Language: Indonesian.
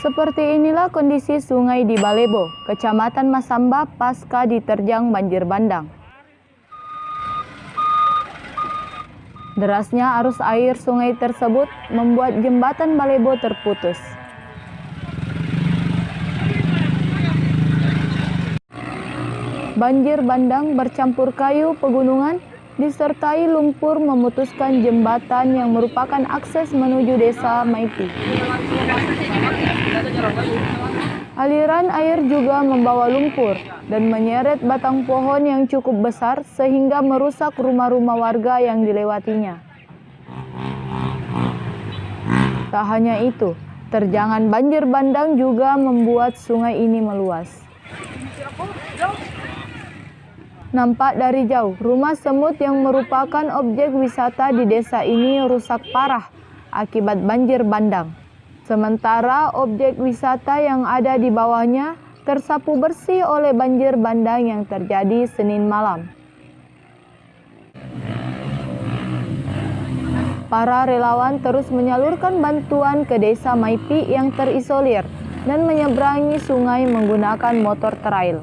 Seperti inilah kondisi sungai di Balebo, Kecamatan Masamba pasca diterjang banjir bandang. Derasnya arus air sungai tersebut membuat jembatan Balebo terputus. Banjir bandang bercampur kayu pegunungan disertai lumpur memutuskan jembatan yang merupakan akses menuju desa Maipi. Aliran air juga membawa lumpur dan menyeret batang pohon yang cukup besar sehingga merusak rumah-rumah warga yang dilewatinya. Tak hanya itu, terjangan banjir bandang juga membuat sungai ini meluas. Nampak dari jauh, rumah semut yang merupakan objek wisata di desa ini rusak parah akibat banjir bandang. Sementara objek wisata yang ada di bawahnya tersapu bersih oleh banjir bandang yang terjadi Senin malam. Para relawan terus menyalurkan bantuan ke desa Maipi yang terisolir dan menyeberangi sungai menggunakan motor trail.